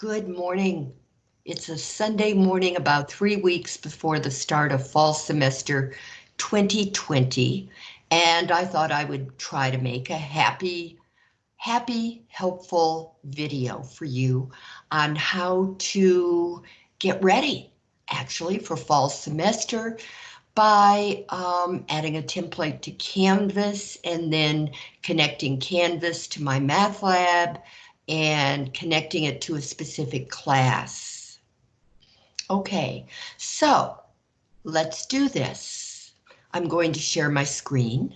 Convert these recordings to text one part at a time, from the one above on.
Good morning. It's a Sunday morning about three weeks before the start of fall semester 2020, and I thought I would try to make a happy, happy, helpful video for you on how to get ready actually for fall semester by um, adding a template to Canvas and then connecting Canvas to MyMathLab and connecting it to a specific class. Okay, so let's do this. I'm going to share my screen.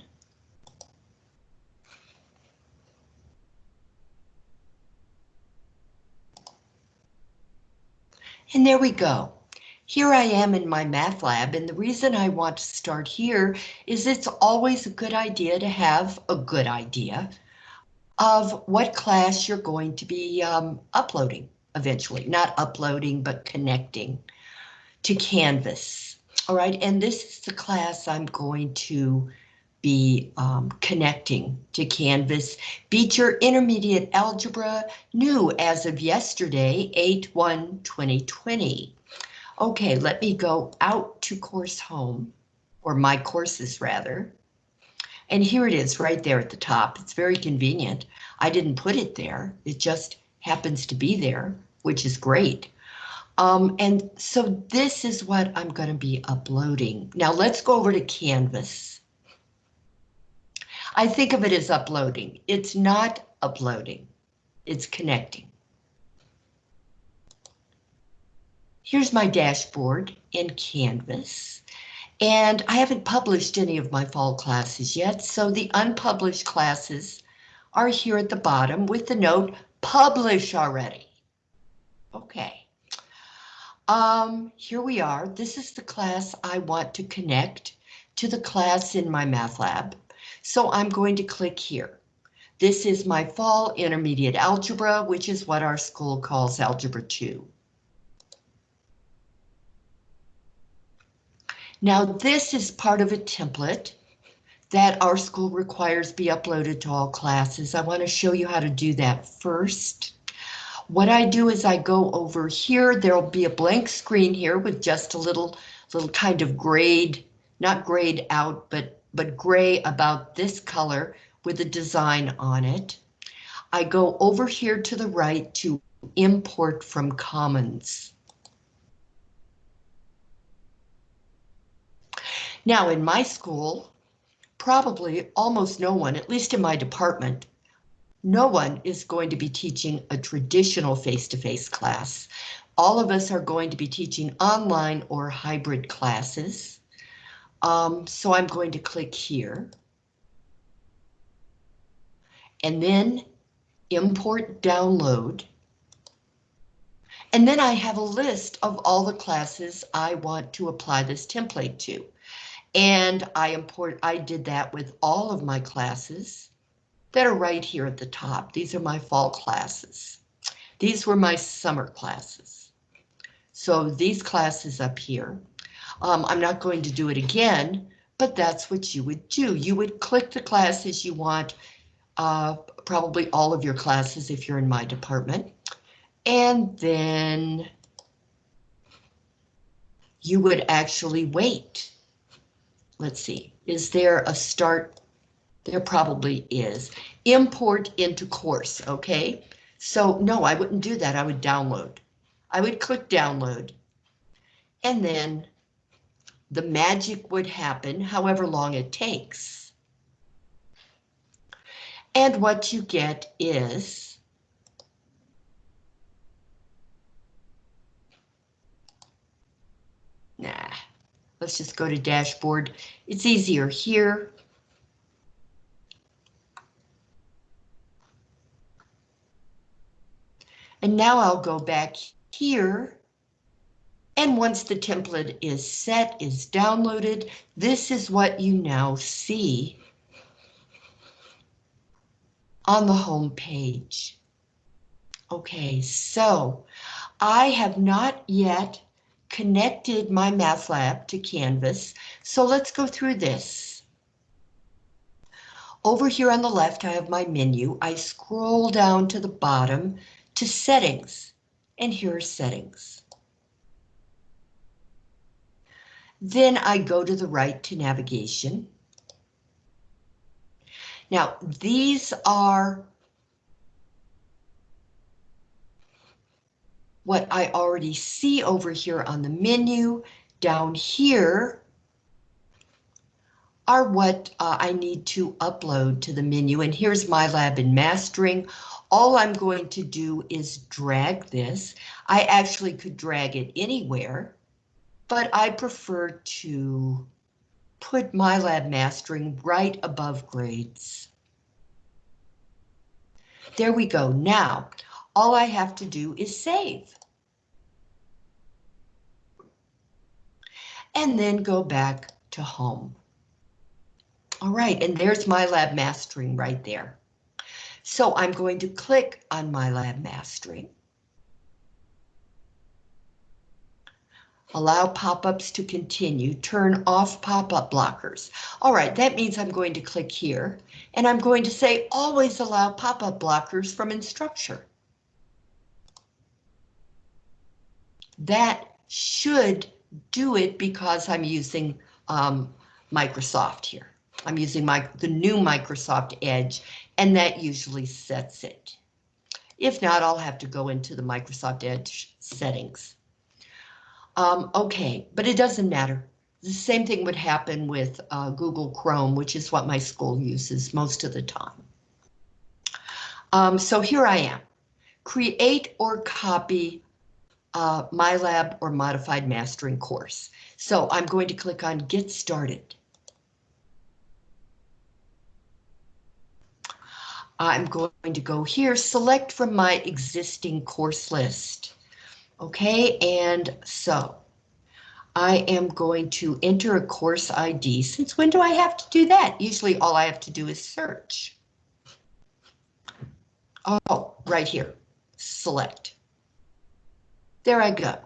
And there we go. Here I am in MyMathLab, and the reason I want to start here is it's always a good idea to have a good idea of what class you're going to be um, uploading eventually, not uploading, but connecting to Canvas. All right, and this is the class I'm going to be um, connecting to Canvas. Beecher Intermediate Algebra, new as of yesterday, 8-1-2020. Okay, let me go out to course home, or my courses rather. And here it is right there at the top. It's very convenient. I didn't put it there. It just happens to be there, which is great. Um, and so this is what I'm going to be uploading. Now let's go over to Canvas. I think of it as uploading. It's not uploading. It's connecting. Here's my dashboard in Canvas. And I haven't published any of my fall classes yet, so the unpublished classes are here at the bottom with the note publish already. Okay. Um, here we are. This is the class I want to connect to the class in MyMathLab. So I'm going to click here. This is my fall intermediate algebra, which is what our school calls Algebra 2. Now this is part of a template that our school requires be uploaded to all classes. I want to show you how to do that first. What I do is I go over here. There'll be a blank screen here with just a little little kind of grade, not grayed out, but but gray about this color with a design on it. I go over here to the right to import from Commons. Now in my school, probably almost no one, at least in my department, no one is going to be teaching a traditional face-to-face -face class. All of us are going to be teaching online or hybrid classes. Um, so I'm going to click here. And then import download. And then I have a list of all the classes I want to apply this template to. And I import, I did that with all of my classes that are right here at the top. These are my fall classes. These were my summer classes. So these classes up here, um, I'm not going to do it again, but that's what you would do. You would click the classes you want, uh, probably all of your classes if you're in my department, and then you would actually wait let's see, is there a start? There probably is. Import into course, okay? So no, I wouldn't do that. I would download. I would click download. And then the magic would happen however long it takes. And what you get is Nah, Let's just go to dashboard. It's easier here. And now I'll go back here. And once the template is set, is downloaded, this is what you now see on the home page. Okay, so I have not yet connected MyMathLab to Canvas. So let's go through this. Over here on the left, I have my menu. I scroll down to the bottom to settings. and here are settings. Then I go to the right to navigation. Now, these are what I already see over here on the menu. Down here are what uh, I need to upload to the menu. And here's MyLab and Mastering. All I'm going to do is drag this. I actually could drag it anywhere, but I prefer to put MyLab Mastering right above grades. There we go. Now, all I have to do is save. And then go back to home. All right, and there's MyLab Mastering right there. So I'm going to click on MyLab Mastering. Allow pop-ups to continue, turn off pop-up blockers. All right, that means I'm going to click here, and I'm going to say always allow pop-up blockers from Instructure. That should do it because I'm using um, Microsoft here. I'm using my the new Microsoft Edge, and that usually sets it. If not, I'll have to go into the Microsoft Edge settings. Um, okay, but it doesn't matter. The same thing would happen with uh, Google Chrome, which is what my school uses most of the time. Um, so here I am. Create or copy uh, MyLab or Modified Mastering course. So I'm going to click on Get Started. I'm going to go here, select from my existing course list. Okay, and so I am going to enter a course ID. Since when do I have to do that? Usually all I have to do is search. Oh, right here, select. There I go.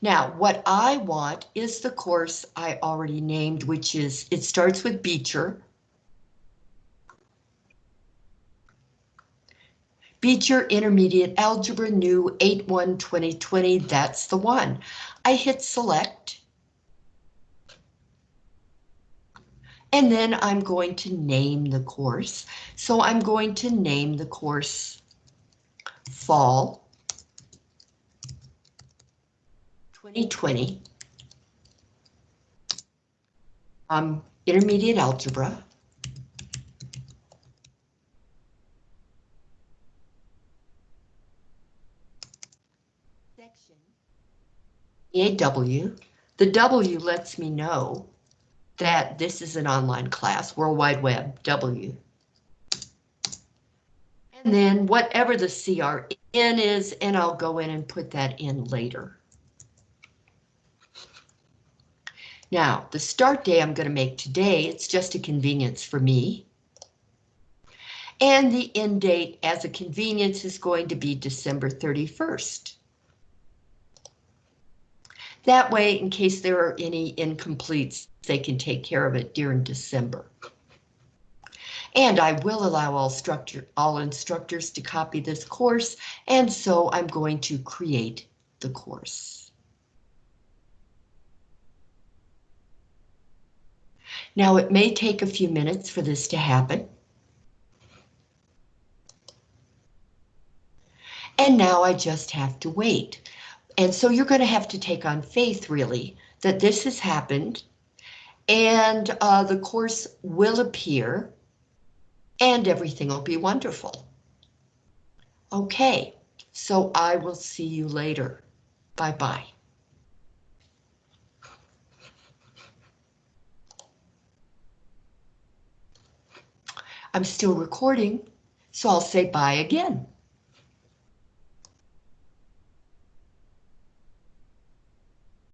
Now, what I want is the course I already named, which is, it starts with Beecher, Beecher Intermediate Algebra New 8-1-2020, that's the one. I hit select. And then I'm going to name the course. So I'm going to name the course Fall 2020 um, Intermediate Algebra. section A W. The W lets me know that this is an online class, World Wide Web, W. And then whatever the CRN is, and I'll go in and put that in later. Now, the start day I'm going to make today, it's just a convenience for me. And the end date as a convenience is going to be December 31st. That way, in case there are any incompletes, they can take care of it during December. And I will allow all, all instructors to copy this course, and so I'm going to create the course. Now it may take a few minutes for this to happen. And now I just have to wait. And so you're going to have to take on faith, really, that this has happened and uh, the course will appear and everything will be wonderful. Okay, so I will see you later. Bye-bye. I'm still recording, so I'll say bye again.